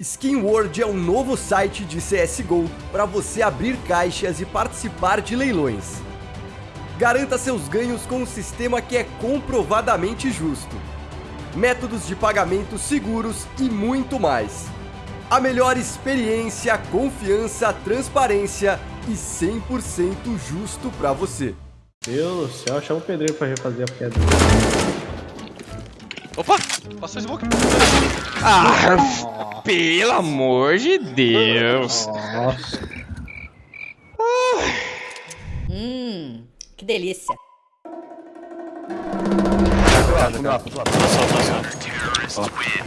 Skin World é um novo site de CSGO para você abrir caixas e participar de leilões. Garanta seus ganhos com um sistema que é comprovadamente justo. Métodos de pagamento seguros e muito mais. A melhor experiência, confiança, transparência e 100% justo para você. Deus do céu, chama o pedreiro pra refazer a pedra. Opa! Passou o smoke. Ah, pelo amor de Deus. Nossa. Hum, que delícia.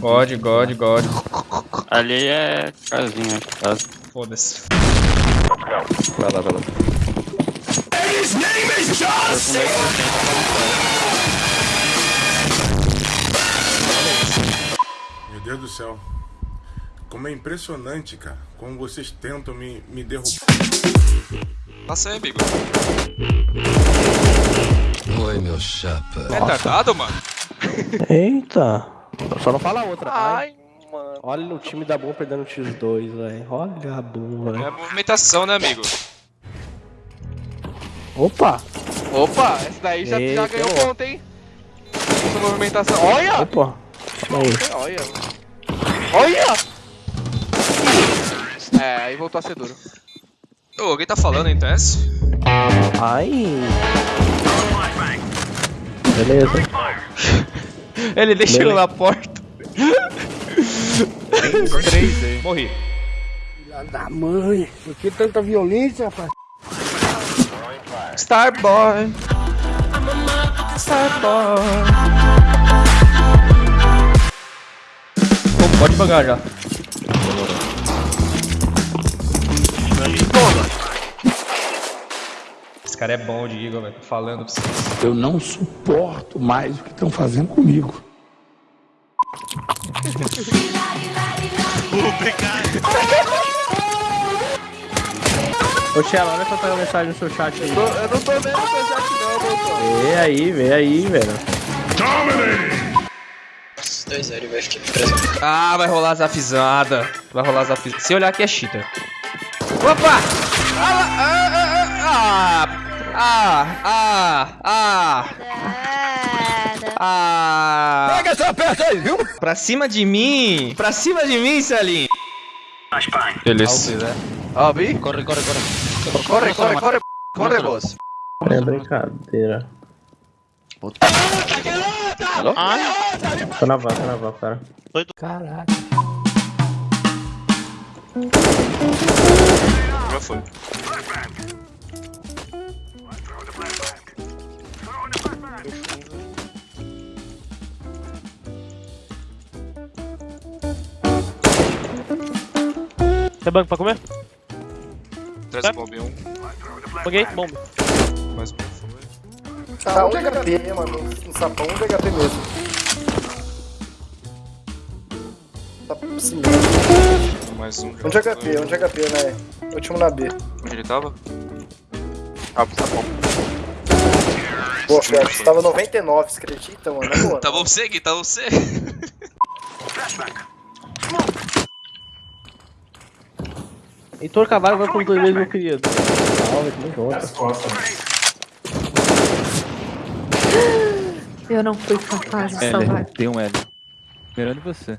God, God, God. Ali é casinha, casa. Foda-se. Vai lá, vai lá. Meu Deus do céu. Como é impressionante, cara. Como vocês tentam me, me derrubar. Passa aí, amigo. Oi, meu chapa. É tardado, mano? Eita. Só não fala outra. Ai, mano. Olha o time da Boom perdendo o X2, velho. Olha a Boom, É velho. a movimentação, né, amigo? Opa! Opa, esse daí já, já ganhou ponto, hein? Essa movimentação. Olha! Opa! Aí. Olha! Olha! É, aí voltou a ser duro. Ô, alguém tá falando em TS? Ai! Beleza. Ele deixou Beleza. na porta. Três aí. Morri. da mãe, por que tanta violência, rapaz? Starboy. Starboy. Pô, pode pagar já. Esse cara é bom de Eagle, velho. Tô Falando pra vocês. Eu não suporto mais o que estão fazendo comigo. Ô, Tchela, olha só a mensagem no seu chat aí. Tô- eu não tô vendo o teu chat não, doutor. Vê aí, vê aí, velho. Ah, vai rolar zafizada. Vai rolar zafizada. Se olhar aqui é cheater. Opa! Ah, ah, ah, ah, ah, ah, ah. Pega essa peça aí, viu? Pra cima de mim! Pra cima de mim, Salim! Beleza. Ó, vi? Corre, corre, corre. Corre, corre, corre. Corre, boss. É brincadeira. Tô na van, tô na van, cara. Caralho. Já foi. Tem banco pra comer? Traz o bombe um. Paguei, bomba. Mais um, por favor. Tá um de HP, mano. Um sapão, um de HP mesmo. Tá sim. Mais um. Um de HP, um de HP, né? Último na B. Onde ele tava? Ah, tá bom. Pô, cara, você tava 99, você acredita, mano? Na boa. Tá bom você, Gui? Tá você? Heitor Cavalho vai com dois vezes, meu querido. Salve, tamo junto. Eu não fui capaz de salvar. Tem um L. Mirando você.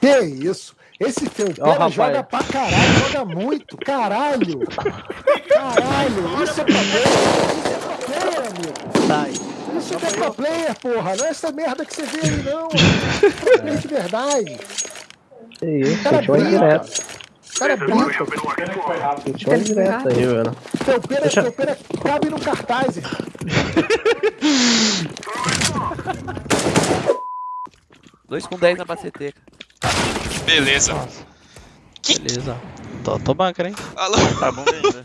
Que isso? Esse teu Ó, rapaz. joga pra caralho, joga muito, caralho! Caralho, isso é pro player, isso é pro player, amigo! Sai. Isso é pro player, porra! Não é essa merda que você vê aí, não! Pro player de verdade! Que isso, Cara, brinca. indireta. Cara! Sentiu uma indireta aí. Teu pera, teu pera cabe no cartaz. Dois com 10 na BCT. Beleza. Beleza. Tô, tô bunker, hein? Alô? Tá bom ainda.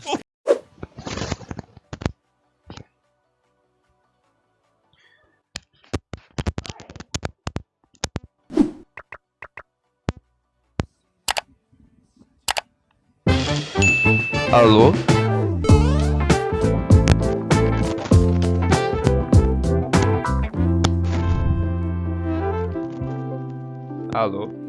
Alô? Alô?